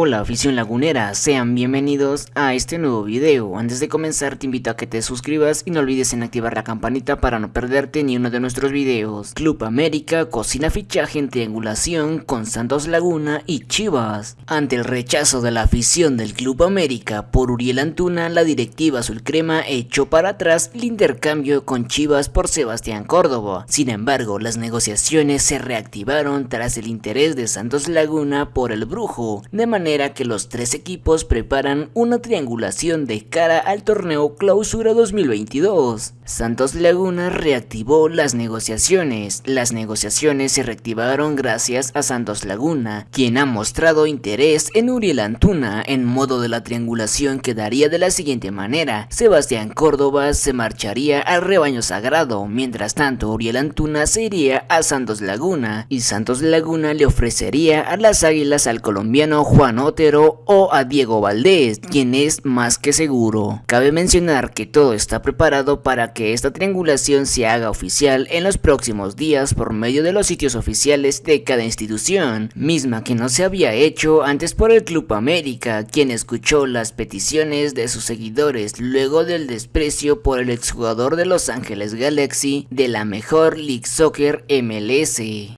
Hola afición lagunera, sean bienvenidos a este nuevo video. Antes de comenzar te invito a que te suscribas y no olvides en activar la campanita para no perderte ni uno de nuestros videos. Club América cocina fichaje en triangulación con Santos Laguna y Chivas. Ante el rechazo de la afición del Club América por Uriel Antuna, la directiva azul crema echó para atrás el intercambio con Chivas por Sebastián Córdoba. Sin embargo, las negociaciones se reactivaron tras el interés de Santos Laguna por el brujo, de manera que los tres equipos preparan una triangulación de cara al torneo Clausura 2022. Santos Laguna reactivó las negociaciones. Las negociaciones se reactivaron gracias a Santos Laguna, quien ha mostrado interés en Uriel Antuna en modo de la triangulación quedaría de la siguiente manera. Sebastián Córdoba se marcharía al rebaño sagrado, mientras tanto Uriel Antuna se iría a Santos Laguna y Santos Laguna le ofrecería a las águilas al colombiano O a Diego Valdés, quien es más que seguro. Cabe mencionar que todo está preparado para que esta triangulación se haga oficial en los próximos días por medio de los sitios oficiales de cada institución, misma que no se había hecho antes por el Club América, quien escuchó las peticiones de sus seguidores luego del desprecio por el exjugador de Los Ángeles Galaxy de la mejor League Soccer MLS.